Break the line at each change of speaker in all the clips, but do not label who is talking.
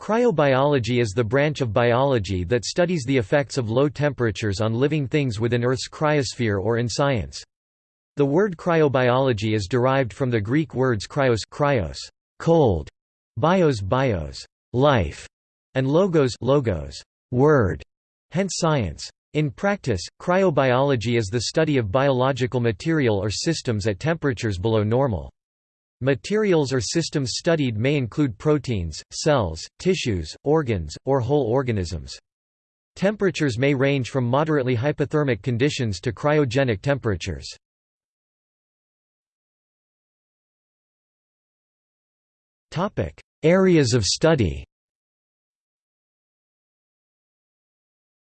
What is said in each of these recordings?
Cryobiology is the branch of biology that studies the effects of low temperatures on living things within Earth's cryosphere or in science. The word cryobiology is derived from the Greek words cryos, cryos cold, bios, bios life, and logos, logos word, hence science. In practice, cryobiology is the study of biological material or systems at temperatures below normal. Materials or systems studied may include proteins, cells, tissues, organs, or whole organisms. Temperatures may range from moderately hypothermic conditions to cryogenic temperatures. Areas of study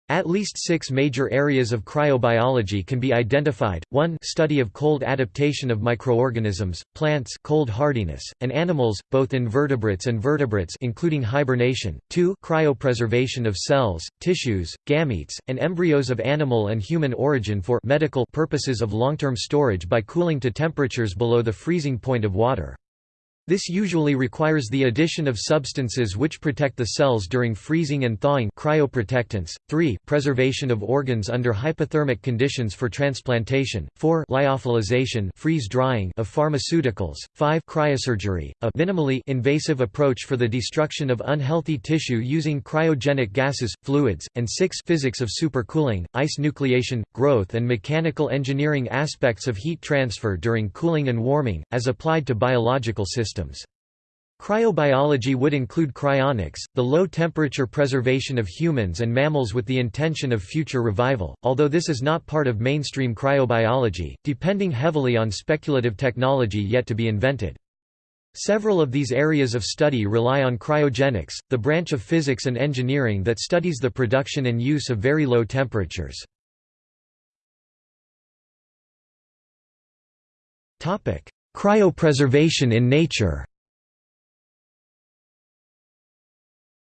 At least six major areas of cryobiology can be identified, 1 study of cold adaptation of microorganisms, plants cold hardiness, and animals, both invertebrates and vertebrates including hibernation, 2 cryopreservation of cells, tissues, gametes, and embryos of animal and human origin for medical purposes of long-term storage by cooling to temperatures below the freezing point of water. This usually requires the addition of substances which protect the cells during freezing and thawing cryoprotectants. 3. Preservation of organs under hypothermic conditions for transplantation. 4. Lyophilization freeze-drying of pharmaceuticals. 5. Cryosurgery, a minimally invasive approach for the destruction of unhealthy tissue using cryogenic gases, fluids, and 6. Physics of supercooling, ice nucleation, growth and mechanical engineering aspects of heat transfer during cooling and warming, as applied to biological systems systems. Cryobiology would include cryonics, the low-temperature preservation of humans and mammals with the intention of future revival, although this is not part of mainstream cryobiology, depending heavily on speculative technology yet to be invented. Several of these areas of study rely on cryogenics, the branch of physics and engineering that studies the production and use of very low temperatures. Cryopreservation in nature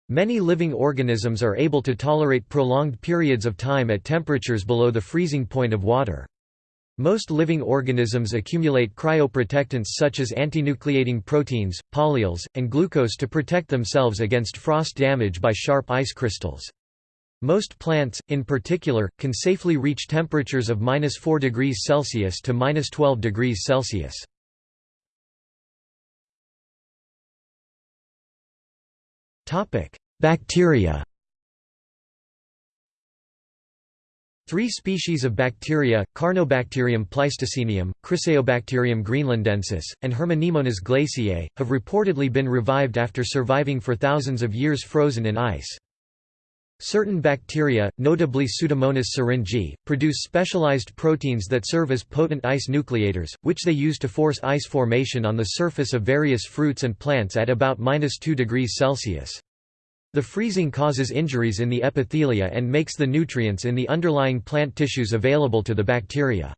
Many living organisms are able to tolerate prolonged periods of time at temperatures below the freezing point of water. Most living organisms accumulate cryoprotectants such as antinucleating proteins, polyols, and glucose to protect themselves against frost damage by sharp ice crystals. Most plants, in particular, can safely reach temperatures of 4 degrees Celsius to 12 degrees Celsius. Topic: Bacteria. Three species of bacteria, Carnobacterium pleistocenium, Chryseobacterium greenlandensis, and Herminiimonas glaciei, have reportedly been revived after surviving for thousands of years frozen in ice. Certain bacteria, notably Pseudomonas syringae, produce specialized proteins that serve as potent ice nucleators, which they use to force ice formation on the surface of various fruits and plants at about 2 degrees Celsius. The freezing causes injuries in the epithelia and makes the nutrients in the underlying plant tissues available to the bacteria.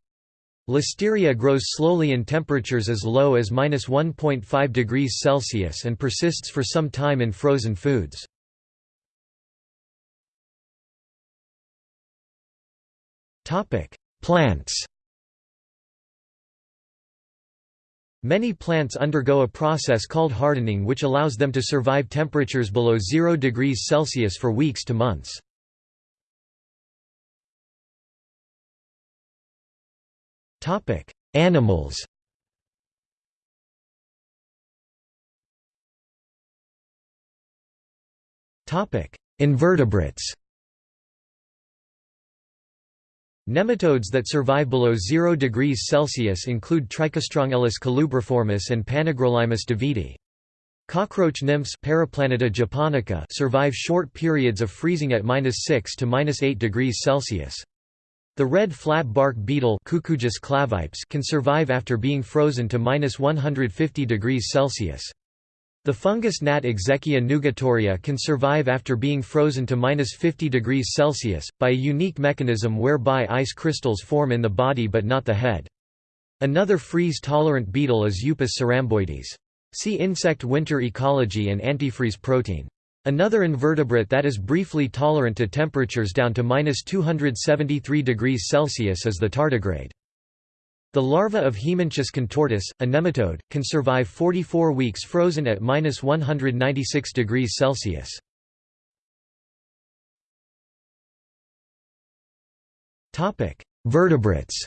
Listeria grows slowly in temperatures as low as 1.5 degrees Celsius and persists for some time in frozen foods. Plants Many plants undergo a process called hardening which allows them to survive temperatures below 0 degrees Celsius for weeks to months. Animals Invertebrates Nematodes that survive below 0 degrees Celsius include Trichostrongylus colubriformis and Panagrolaimus davidi. Cockroach nymphs japonica survive short periods of freezing at -6 to -8 degrees Celsius. The red flat bark beetle clavipes can survive after being frozen to -150 degrees Celsius. The fungus gnat Exechia nugatoria can survive after being frozen to minus 50 degrees Celsius, by a unique mechanism whereby ice crystals form in the body but not the head. Another freeze-tolerant beetle is Upis ceramboides. See insect winter ecology and antifreeze protein. Another invertebrate that is briefly tolerant to temperatures down to minus 273 degrees Celsius is the tardigrade. The larva of Haemonchus contortus, a nematode, can survive 44 weeks frozen at minus 196 degrees Celsius. Vertebrates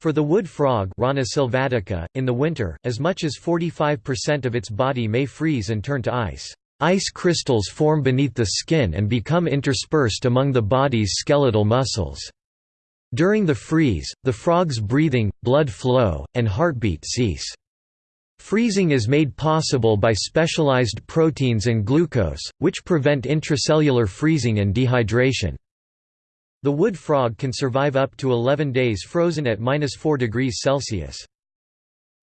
For the wood frog Rana sylvatica, in the winter, as much as 45% of its body may freeze and turn to ice. Ice crystals form beneath the skin and become interspersed among the body's skeletal muscles. During the freeze, the frog's breathing, blood flow, and heartbeat cease. Freezing is made possible by specialized proteins and glucose, which prevent intracellular freezing and dehydration. The wood frog can survive up to 11 days frozen at minus 4 degrees Celsius.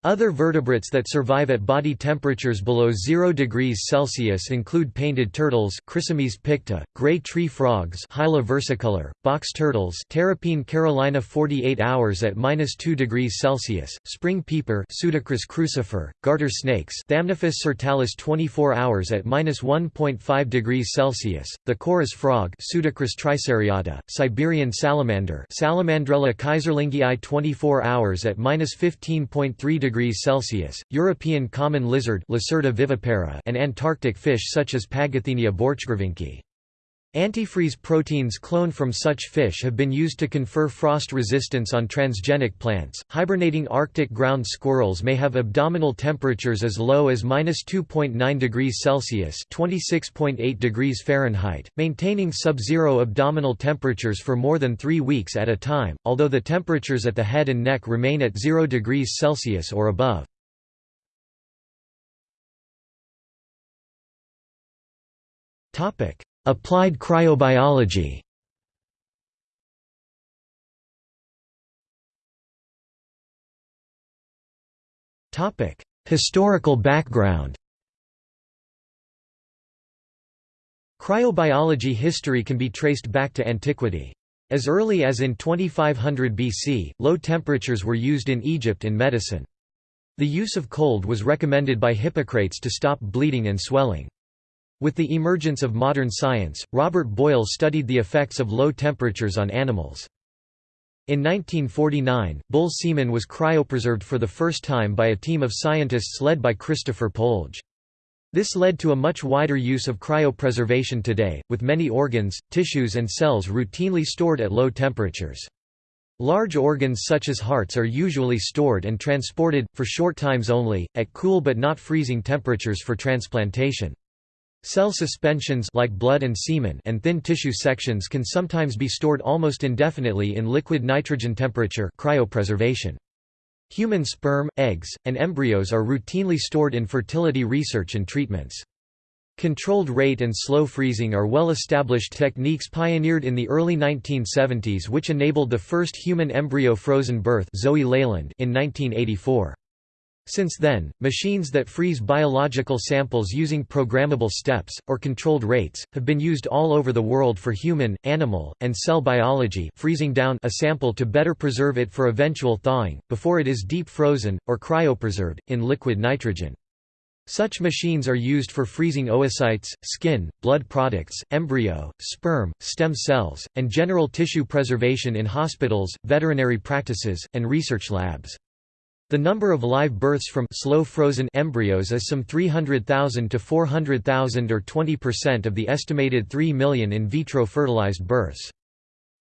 Other vertebrates that survive at body temperatures below 0 degrees Celsius include painted turtles Chrysemys picta, gray tree frogs Hyla versicolor, box turtles Terrapene carolina 48 hours at minus 2 degrees Celsius, spring peeper Pseudacris crucifer, garter snakes Thamnophis sirtalis 24 hours at minus 1.5 degrees Celsius, the chorus frog Pseudacris triseriata, Siberian salamander Salamandrella keyserlingii 24 hours at minus 15.3 degrees degrees Celsius, European common lizard Lacerta vivipara and Antarctic fish such as Pagothenia borchgrevinki. Antifreeze proteins cloned from such fish have been used to confer frost resistance on transgenic plants. Hibernating Arctic ground squirrels may have abdominal temperatures as low as -2.9 degrees Celsius (26.8 degrees Fahrenheit), maintaining sub-zero abdominal temperatures for more than 3 weeks at a time, although the temperatures at the head and neck remain at 0 degrees Celsius or above. Topic: Applied cryobiology Historical background Cryobiology history can be traced back to antiquity. As early as in 2500 BC, low temperatures were used in Egypt in medicine. The use of cold was recommended by Hippocrates to stop bleeding and swelling. With the emergence of modern science, Robert Boyle studied the effects of low temperatures on animals. In 1949, bull semen was cryopreserved for the first time by a team of scientists led by Christopher Polge. This led to a much wider use of cryopreservation today, with many organs, tissues and cells routinely stored at low temperatures. Large organs such as hearts are usually stored and transported, for short times only, at cool but not freezing temperatures for transplantation. Cell suspensions like blood and semen and thin tissue sections can sometimes be stored almost indefinitely in liquid nitrogen temperature cryopreservation. Human sperm, eggs, and embryos are routinely stored in fertility research and treatments. Controlled rate and slow freezing are well-established techniques pioneered in the early 1970s which enabled the first human embryo frozen birth Zoe Leyland in 1984. Since then, machines that freeze biological samples using programmable steps, or controlled rates, have been used all over the world for human, animal, and cell biology freezing down a sample to better preserve it for eventual thawing, before it is deep frozen, or cryopreserved, in liquid nitrogen. Such machines are used for freezing oocytes, skin, blood products, embryo, sperm, stem cells, and general tissue preservation in hospitals, veterinary practices, and research labs. The number of live births from slow frozen embryos is some 300,000 to 400,000 or 20% of the estimated 3 million in vitro fertilized births.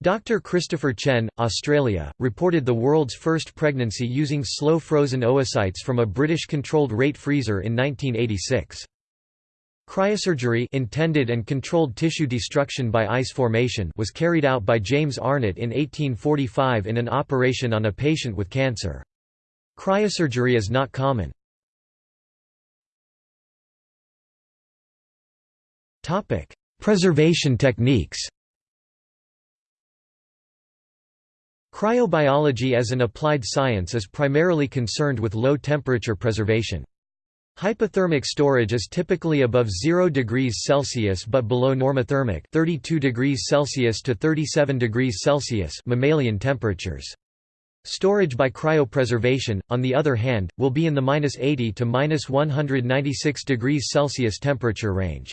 Dr. Christopher Chen, Australia, reported the world's first pregnancy using slow frozen oocytes from a British controlled rate freezer in 1986. Cryosurgery intended and controlled tissue destruction by ice formation was carried out by James Arnott in 1845 in an operation on a patient with cancer. Cryosurgery is not common. Topic: Preservation techniques Cryobiology as an applied science is primarily concerned with low-temperature preservation. Hypothermic storage is typically above 0 degrees Celsius but below normothermic 32 degrees Celsius to 37 degrees Celsius mammalian temperatures. Storage by cryopreservation, on the other hand, will be in the -80 to -196 degrees Celsius temperature range.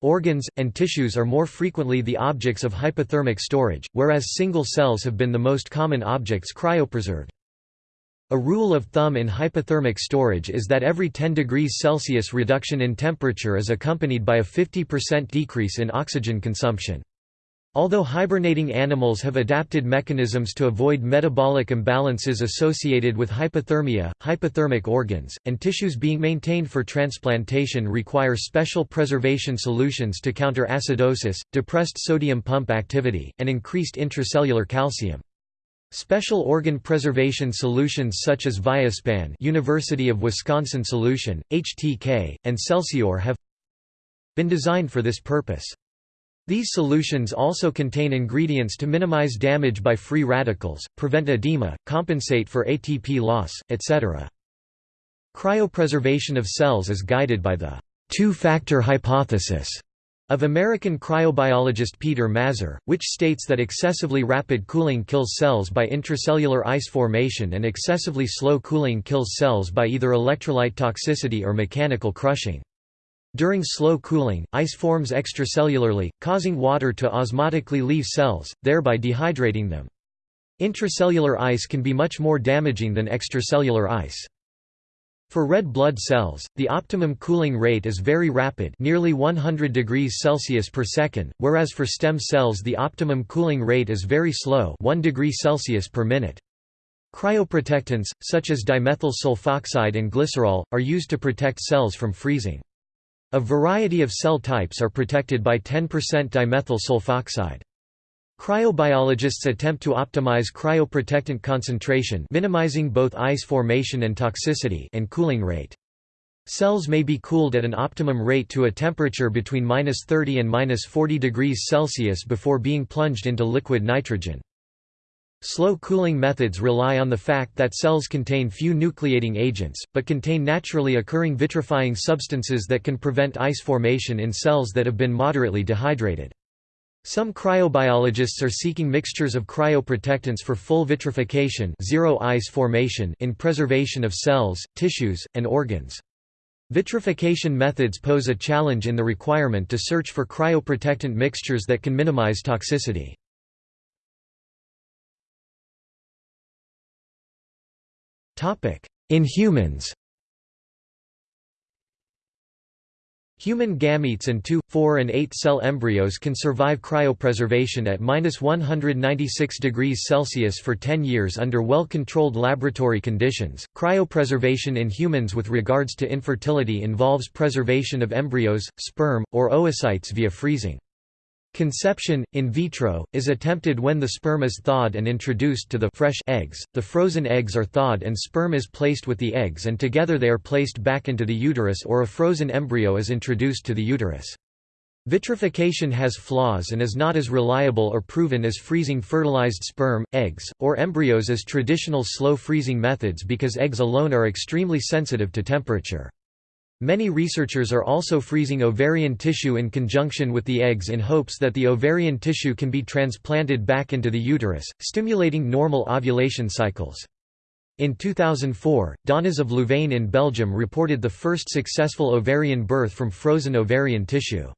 Organs, and tissues are more frequently the objects of hypothermic storage, whereas single cells have been the most common objects cryopreserved. A rule of thumb in hypothermic storage is that every 10 degrees Celsius reduction in temperature is accompanied by a 50% decrease in oxygen consumption. Although hibernating animals have adapted mechanisms to avoid metabolic imbalances associated with hypothermia, hypothermic organs, and tissues being maintained for transplantation require special preservation solutions to counter acidosis, depressed sodium pump activity, and increased intracellular calcium. Special organ preservation solutions such as Viaspan University of Wisconsin solution, HTK, and Celsior have been designed for this purpose. These solutions also contain ingredients to minimize damage by free radicals, prevent edema, compensate for ATP loss, etc. Cryopreservation of cells is guided by the two-factor hypothesis of American cryobiologist Peter Mazur, which states that excessively rapid cooling kills cells by intracellular ice formation and excessively slow cooling kills cells by either electrolyte toxicity or mechanical crushing. During slow cooling, ice forms extracellularly, causing water to osmotically leave cells, thereby dehydrating them. Intracellular ice can be much more damaging than extracellular ice. For red blood cells, the optimum cooling rate is very rapid nearly 100 degrees Celsius per second, whereas for stem cells the optimum cooling rate is very slow 1 degree Celsius per minute. Cryoprotectants, such as dimethyl sulfoxide and glycerol, are used to protect cells from freezing. A variety of cell types are protected by 10% dimethyl sulfoxide. Cryobiologists attempt to optimize cryoprotectant concentration minimizing both ice formation and toxicity and cooling rate. Cells may be cooled at an optimum rate to a temperature between 30 and 40 degrees Celsius before being plunged into liquid nitrogen. Slow cooling methods rely on the fact that cells contain few nucleating agents, but contain naturally occurring vitrifying substances that can prevent ice formation in cells that have been moderately dehydrated. Some cryobiologists are seeking mixtures of cryoprotectants for full vitrification zero ice formation in preservation of cells, tissues, and organs. Vitrification methods pose a challenge in the requirement to search for cryoprotectant mixtures that can minimize toxicity. In humans Human gametes and 2, 4 and 8 cell embryos can survive cryopreservation at 196 degrees Celsius for 10 years under well-controlled laboratory conditions. Cryopreservation in humans with regards to infertility involves preservation of embryos, sperm, or oocytes via freezing. Conception, in vitro, is attempted when the sperm is thawed and introduced to the fresh eggs, the frozen eggs are thawed and sperm is placed with the eggs and together they are placed back into the uterus or a frozen embryo is introduced to the uterus. Vitrification has flaws and is not as reliable or proven as freezing fertilized sperm, eggs, or embryos as traditional slow freezing methods because eggs alone are extremely sensitive to temperature. Many researchers are also freezing ovarian tissue in conjunction with the eggs in hopes that the ovarian tissue can be transplanted back into the uterus, stimulating normal ovulation cycles. In 2004, Donnez of Louvain in Belgium reported the first successful ovarian birth from frozen ovarian tissue.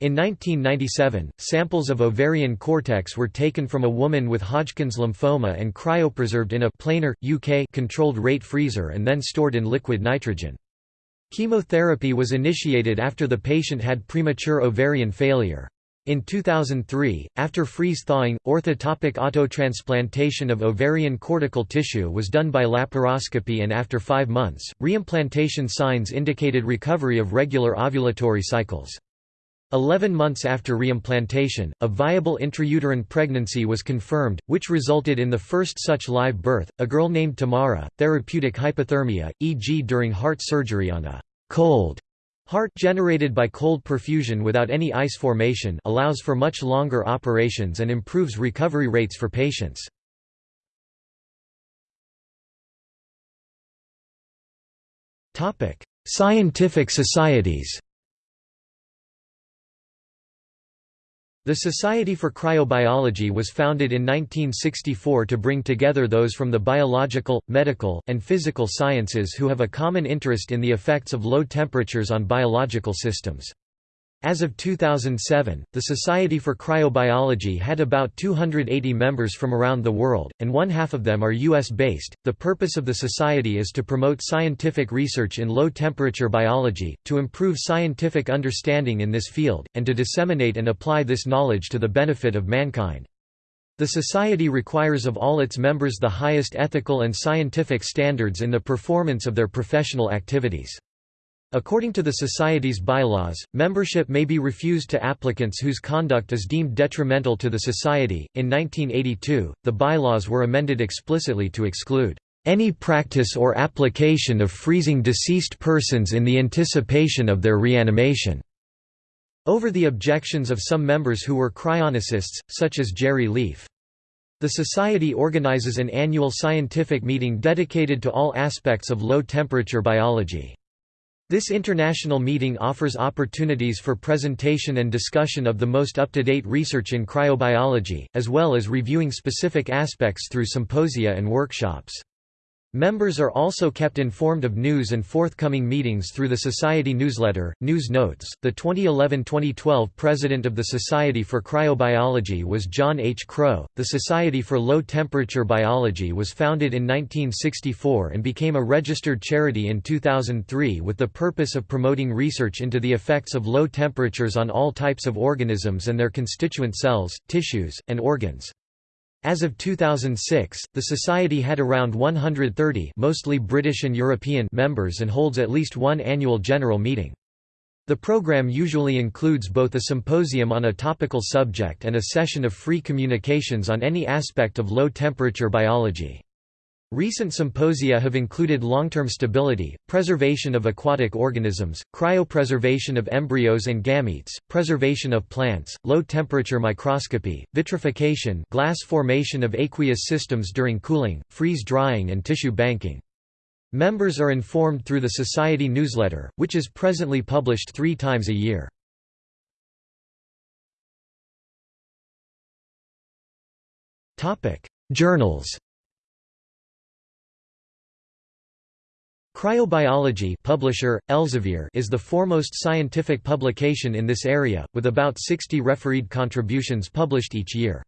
In 1997, samples of ovarian cortex were taken from a woman with Hodgkin's lymphoma and cryopreserved in a Planer, UK controlled rate freezer and then stored in liquid nitrogen. Chemotherapy was initiated after the patient had premature ovarian failure. In 2003, after freeze-thawing, orthotopic autotransplantation of ovarian cortical tissue was done by laparoscopy and after five months, reimplantation signs indicated recovery of regular ovulatory cycles. Eleven months after reimplantation, a viable intrauterine pregnancy was confirmed, which resulted in the first such live birth, a girl named Tamara. Therapeutic hypothermia, e.g., during heart surgery on a cold heart generated by cold perfusion without any ice formation, allows for much longer operations and improves recovery rates for patients. Scientific societies The Society for Cryobiology was founded in 1964 to bring together those from the biological, medical, and physical sciences who have a common interest in the effects of low temperatures on biological systems. As of 2007, the Society for Cryobiology had about 280 members from around the world, and one half of them are US based. The purpose of the Society is to promote scientific research in low temperature biology, to improve scientific understanding in this field, and to disseminate and apply this knowledge to the benefit of mankind. The Society requires of all its members the highest ethical and scientific standards in the performance of their professional activities. According to the Society's bylaws, membership may be refused to applicants whose conduct is deemed detrimental to the Society. In 1982, the bylaws were amended explicitly to exclude any practice or application of freezing deceased persons in the anticipation of their reanimation. Over the objections of some members who were cryonicists, such as Jerry Leaf. The Society organizes an annual scientific meeting dedicated to all aspects of low-temperature biology. This international meeting offers opportunities for presentation and discussion of the most up-to-date research in cryobiology, as well as reviewing specific aspects through symposia and workshops. Members are also kept informed of news and forthcoming meetings through the Society newsletter, News Notes. The 2011-2012 president of the Society for Cryobiology was John H. Crowe. The Society for Low Temperature Biology was founded in 1964 and became a registered charity in 2003 with the purpose of promoting research into the effects of low temperatures on all types of organisms and their constituent cells, tissues, and organs. As of 2006, the Society had around 130 mostly British and European members and holds at least one annual general meeting. The program usually includes both a symposium on a topical subject and a session of free communications on any aspect of low-temperature biology. Recent symposia have included long-term stability, preservation of aquatic organisms, cryopreservation of embryos and gametes, preservation of plants, low-temperature microscopy, vitrification glass formation of aqueous systems during cooling, freeze-drying and tissue banking. Members are informed through the Society newsletter, which is presently published three times a year. Journals Cryobiology publisher, Elsevier is the foremost scientific publication in this area, with about 60 refereed contributions published each year.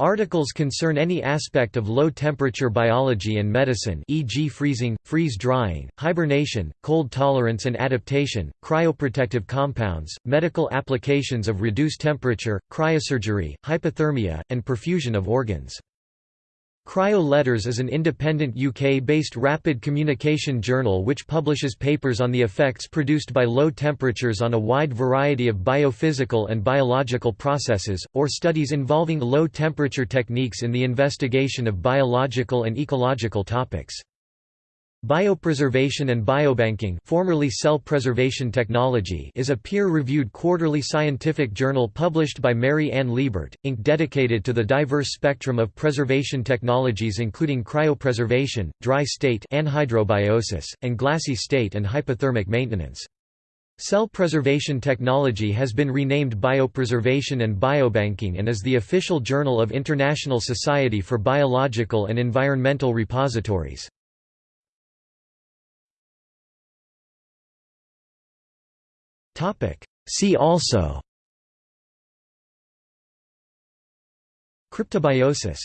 Articles concern any aspect of low-temperature biology and medicine e.g. freezing, freeze-drying, hibernation, cold tolerance and adaptation, cryoprotective compounds, medical applications of reduced temperature, cryosurgery, hypothermia, and perfusion of organs. Cryo Letters is an independent UK-based rapid communication journal which publishes papers on the effects produced by low temperatures on a wide variety of biophysical and biological processes, or studies involving low-temperature techniques in the investigation of biological and ecological topics. Biopreservation and Biobanking formerly Cell Preservation Technology is a peer-reviewed quarterly scientific journal published by Mary Ann Liebert, Inc. dedicated to the diverse spectrum of preservation technologies including cryopreservation, dry state anhydrobiosis, and glassy state and hypothermic maintenance. Cell preservation technology has been renamed Biopreservation and Biobanking and is the official journal of International Society for Biological and Environmental Repositories. See also. Cryptobiosis